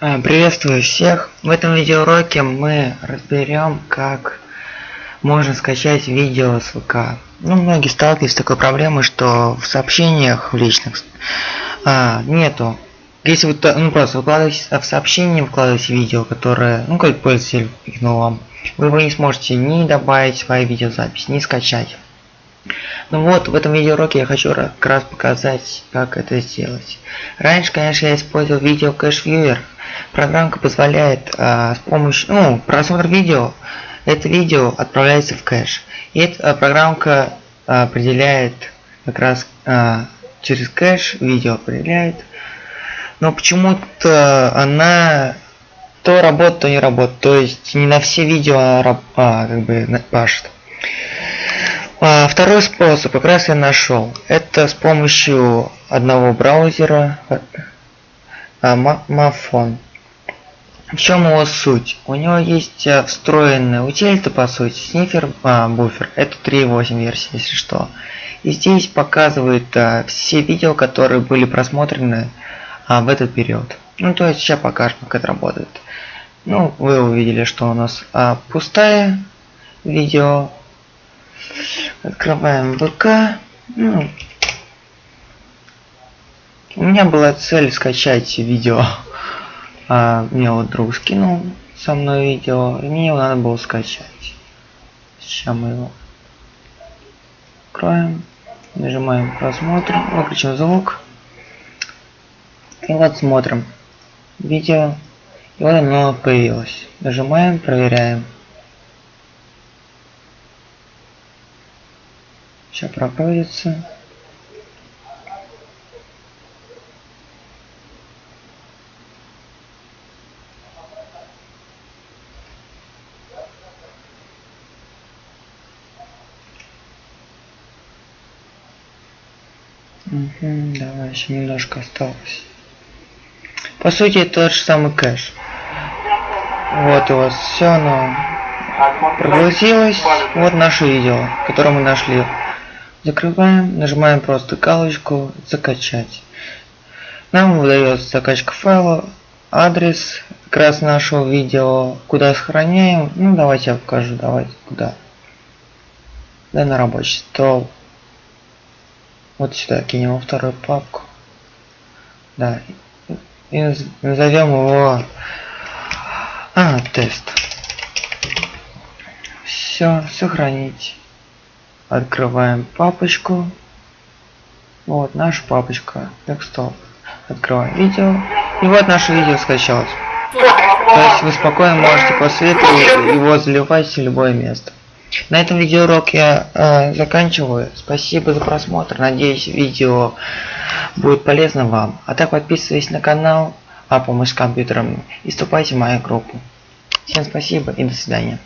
А, приветствую всех! В этом видеоуроке мы разберем, как можно скачать видео с ВК. Ну, многие сталкиваются с такой проблемой, что в сообщениях в личных а, нету. Если вы ну, просто выкладываете в сообщение, выкладываете видео, которое, ну, как пользователь пикнул вам, вы его не сможете ни добавить в свою видеозапись, ни скачать. Ну вот, в этом видеоуроке я хочу как раз показать, как это сделать. Раньше, конечно, я использовал видео кэш вьюер. Программка позволяет а, с помощью, ну, просмотр видео, это видео отправляется в кэш. И эта программка а, определяет как раз а, через кэш видео определяет. Но почему-то она то работает, то не работает. То есть не на все видео а, как бы пашет. А, второй способ как раз я нашел. Это с помощью одного браузера а. В чем его суть? У него есть а, встроенная утилита по сути, снифер а, буфер. Это 3.8 версия, если что. И здесь показывает а, все видео, которые были просмотрены а, в этот период. Ну то есть сейчас покажем, как это работает. Ну, вы увидели, что у нас а, пустая видео Открываем ВК. Ну, у меня была цель скачать видео. А, мне вот друг скинул со мной видео, и мне его надо было скачать. Сейчас мы его откроем, нажимаем просмотр, выключим звук. И вот смотрим видео. И вот оно появилось. Нажимаем, проверяем. Сейчас прогрузится. Угу, давай, еще немножко осталось. По сути, тот же самый кэш. Вот у вас все оно прогрузилось. Вот наше видео, которое мы нашли. Закрываем, нажимаем просто галочку «Закачать». Нам выдается закачка файла, адрес как раз нашего видео, куда сохраняем. Ну давайте я покажу, давайте куда. Да на рабочий стол. Вот сюда кинем вторую папку. Да. И назовем его а, тест. Все, сохранить. Открываем папочку. Вот наша папочка. Декстоп. Открываем видео. И вот наше видео скачалось. То есть вы спокойно можете после этого его заливать в любое место. На этом видеоурок я э, заканчиваю. Спасибо за просмотр. Надеюсь, видео будет полезно вам. А так подписывайтесь на канал, а помощь с компьютером и вступайте в мою группу. Всем спасибо и до свидания.